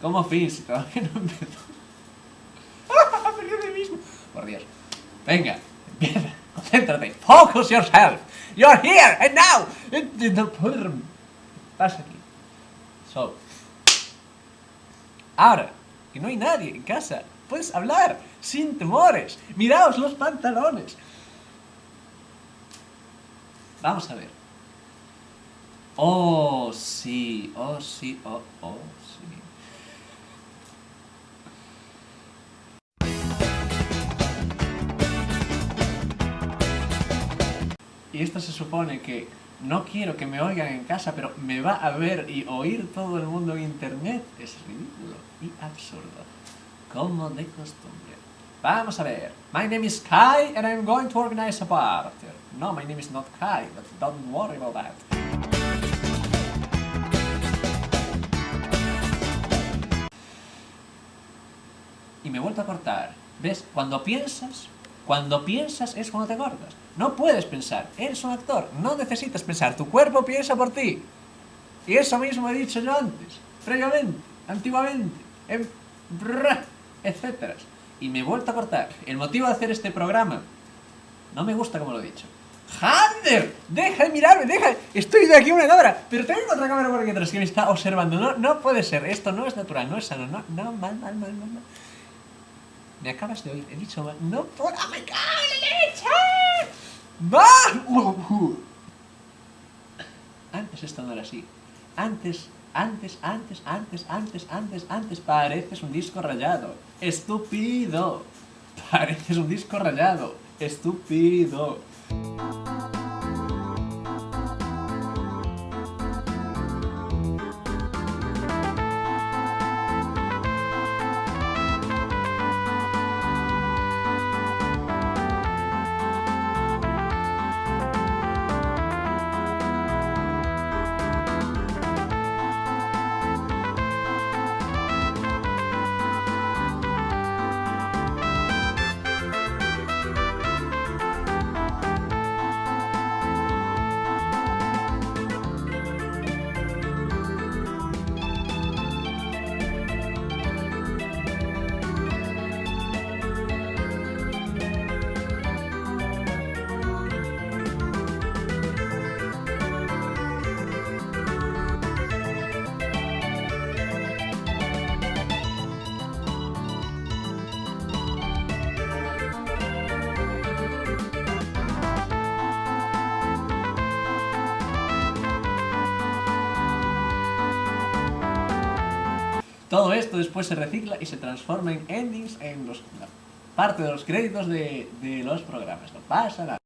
¿Cómo fin si todavía no empezó? ¡Perdió de mismo! Por Dios. Venga, empieza. Concéntrate. Focus yourself. You're here and now. Pasa aquí. So. Ahora, que no hay nadie en casa. Puedes hablar sin temores. Miraos los pantalones. Vamos a ver. Oh, sí, oh, sí, oh, oh, sí. Y esto se supone que no quiero que me oigan en casa, pero me va a ver y oír todo el mundo en internet. Es ridículo y absurdo. Como de costumbre. Vamos a ver. My name is Kai and I'm going to organize a party. No, my name is not Kai, but don't worry about that. Y me he vuelto a cortar. ¿Ves? Cuando piensas, cuando piensas es cuando te cortas. No puedes pensar, eres un actor, no necesitas pensar, tu cuerpo piensa por ti. Y eso mismo he dicho yo antes, previamente, antiguamente, en... etcétera. Y me he vuelto a cortar. El motivo de hacer este programa, no me gusta como lo he dicho. ¡Hander! ¡Deja de mirarme! ¡Deja! Estoy de aquí una cámara, pero tengo otra cámara por aquí atrás que me está observando. No, no puede ser, esto no es natural, no es sano, no, no, mal, mal, mal, mal. mal. Me acabas de oír, he dicho. ¡No puedo! ¡Oh, me cago en la leche! Antes esto no era así. Antes, antes, antes, antes, antes, antes, antes, pareces un disco rayado. ¡Estúpido! Pareces un disco rayado. ¡Estúpido! Todo esto después se recicla y se transforma en endings en los, la parte de los créditos de, de los programas. No pasa nada.